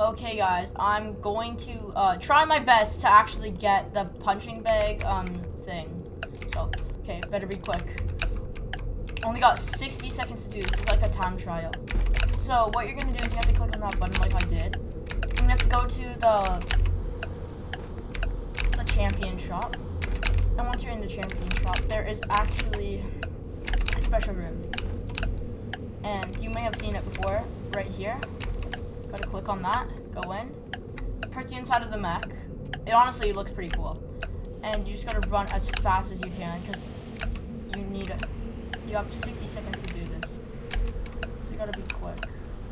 Okay, guys, I'm going to uh, try my best to actually get the punching bag um thing. So, okay, better be quick. Only got 60 seconds to do this. It's like a time trial. So, what you're gonna do is you have to click on that button like I did. You have to go to the the champion shop. And once you're in the champion shop, there is actually a special room. And you may have seen it before, right here. Click on that, go in, puts you inside of the mech. It honestly looks pretty cool. And you just gotta run as fast as you can, because you need it. You have 60 seconds to do this. So you gotta be quick.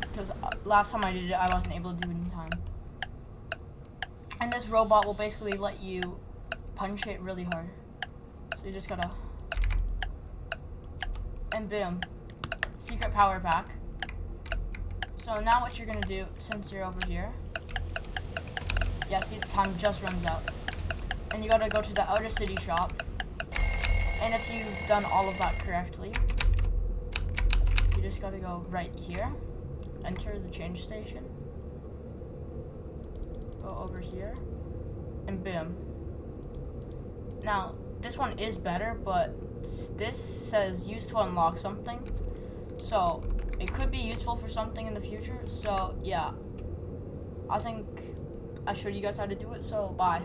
Because uh, last time I did it, I wasn't able to do it in time. And this robot will basically let you punch it really hard. So you just gotta... And boom. Secret power pack. So now what you're gonna do, since you're over here, yeah, see the time just runs out. And you gotta go to the outer city shop. And if you've done all of that correctly, you just gotta go right here, enter the change station, go over here, and boom. Now, this one is better, but this says use to unlock something. So, it could be useful for something in the future. So, yeah. I think I showed you guys how to do it, so bye.